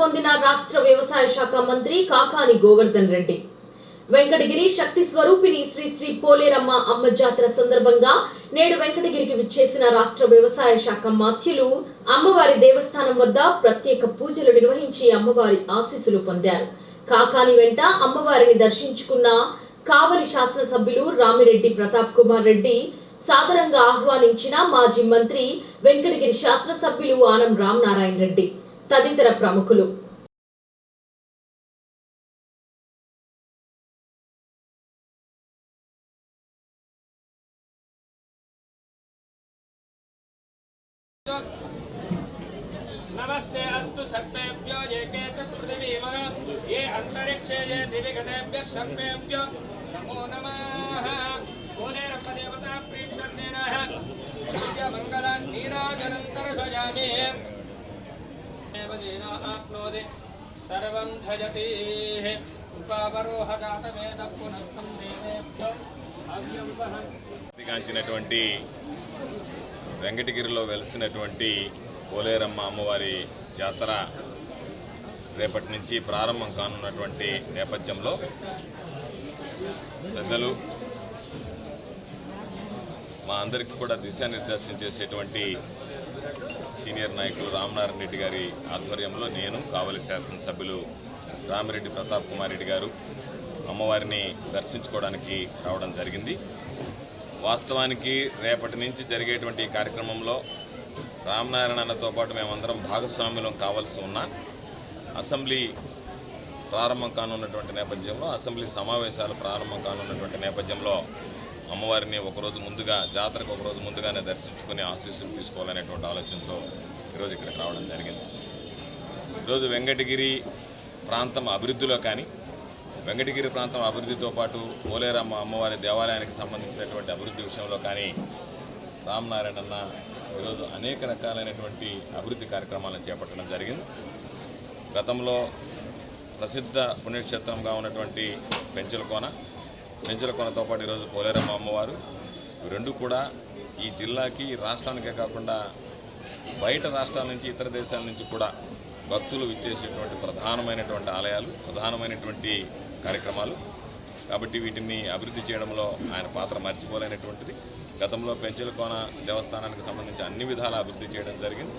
పొందిన రాష్ట్ర వ్యవసాయ శాఖ మంత్రి కాకాని గోవర్ధన్ రెడ్డి. వెంకటగిరి శక్తి స్వరూపిణి శ్రీ శ్రీ పోలేరమ్మ అమ్మ జాతర సందర్భంగా నేడు వెంకటగిరికి విచ్చేసిన రాష్ట్ర వ్యవసాయ శాఖ మాత్యులు అమ్మవారి దేవస్థానం వద్ద ప్రత్యేక పూజలు నిర్వహించి అమ్మవారి ఆశీస్సులు పొందారు. కాకాని వెంట అమ్మవారిని దర్శించుకున్న కావలి శాసనసభ్యులు రామిరెడ్డి ప్రతాప్ కుమార్ రెడ్డి సాదరంగా ఆహ్వానించిన మాజీ మంత్రి వెంకటగిరి శాసనసభ్యులు ఆనం రామనారాయణ రెడ్డి. తదితర ప్రముఖులు नमस्ते अस्तु सर्पेभ्यो ये के च पृथिवीवर ये अन्तरिक्षे ये दिविगतेभ्यः सर्पेभ्यो नमो नमः एव येन आप्नोति सर्वं धयति उपावरोहजातवेद पुनस्तं देवेभ्यो भाव्यं वहन् గాంచినటువంటి వెంకటగిరిలో వెలిసినటువంటి పోలేరమ్మ అమ్మవారి జాతర రేపటి నుంచి ప్రారంభం కానున్నటువంటి నేపథ్యంలో పెద్దలు మా అందరికీ కూడా దిశానిర్దేశం చేసేటువంటి సీనియర్ నాయకులు రామనారాయణ రెడ్డి గారి ఆధ్వర్యంలో నేను కావలి శాసనసభ్యులు రామిరెడ్డి ప్రతాప్ కుమార్ రెడ్డి గారు అమ్మవారిని దర్శించుకోవడానికి రావడం జరిగింది. వాస్తవానికి రేపటి నుంచి జరిగేటువంటి కార్యక్రమంలో రామనారాయణ అన్నతో పాటు మేమందరం భాగస్వామ్యం కావాల్సి ఉన్నా అసెంబ్లీ ప్రారంభం కానున్నటువంటి నేపథ్యంలో అసెంబ్లీ సమావేశాలు ప్రారంభం కానున్నటువంటి నేపథ్యంలో అమ్మవారిని ఒకరోజు ముందుగా జాతరకు ఒకరోజు ముందుగానే దర్శించుకుని ఆశీస్సులు తీసుకోవాలనేటువంటి ఆలోచనతో ఈరోజు ఇక్కడికి రావడం జరిగింది. ఈరోజు వెంకటగిరి ప్రాంతం అభివృద్ధిలో కానీ వెంకటగిరి ప్రాంతం అభివృద్ధితో పాటు పోలేరమ్మ అమ్మవారి దేవాలయానికి సంబంధించినటువంటి అభివృద్ధి విషయంలో కానీ రామనారాయణ అన్న ఈరోజు అనేక రకాలైనటువంటి అభివృద్ధి కార్యక్రమాలను చేపట్టడం జరిగింది. గతంలో ప్రసిద్ధ పుణ్యక్షేత్రంగా ఉన్నటువంటి పెంచలకోన పెంచులకోనతో పాటు ఈరోజు పోలేరమ్మ అమ్మవారు. రెండు కూడా ఈ జిల్లాకి రాష్ట్రానికే కాకుండా బయట రాష్ట్రాల నుంచి ఇతర దేశాల నుంచి కూడా భక్తులు ఇచ్చేసేటువంటి ప్రధానమైనటువంటి ఆలయాలు ప్రధానమైనటువంటి కార్యక్రమాలు. కాబట్టి వీటిని అభివృద్ధి చేయడంలో ఆయన పాత్ర మర్చిపోలేనటువంటిది. గతంలో పెంచులకోన దేవస్థానానికి సంబంధించి అన్ని విధాల అభివృద్ధి చేయడం జరిగింది.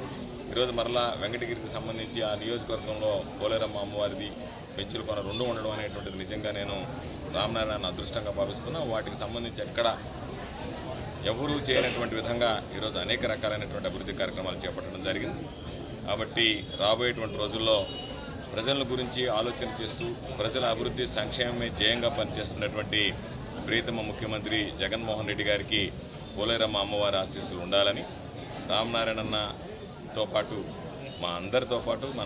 ఈరోజు మరలా వెంకటగిరికి సంబంధించి ఆ నియోజకవర్గంలో పోలేరమ్మ అమ్మవారిది పెంచులు కొన రెండు ఉండడం అనేటువంటిది నిజంగా నేను రామనారాయణ అదృష్టంగా భావిస్తున్నా. వాటికి సంబంధించి ఎక్కడ ఎవరూ చేయనటువంటి విధంగా ఈరోజు అనేక రకాలైనటువంటి అభివృద్ధి కార్యక్రమాలు చేపట్టడం జరిగింది. కాబట్టి రాబోయేటువంటి రోజుల్లో ప్రజల గురించి ఆలోచన చేస్తూ ప్రజల అభివృద్ధి సంక్షేమమే జయంగా పనిచేస్తున్నటువంటి ప్రీతమ ముఖ్యమంత్రి జగన్మోహన్ రెడ్డి గారికి పోలేరమ్మ అమ్మవారి ఆశీస్సులు ఉండాలని తో పాటు మా అందరితో పాటు మన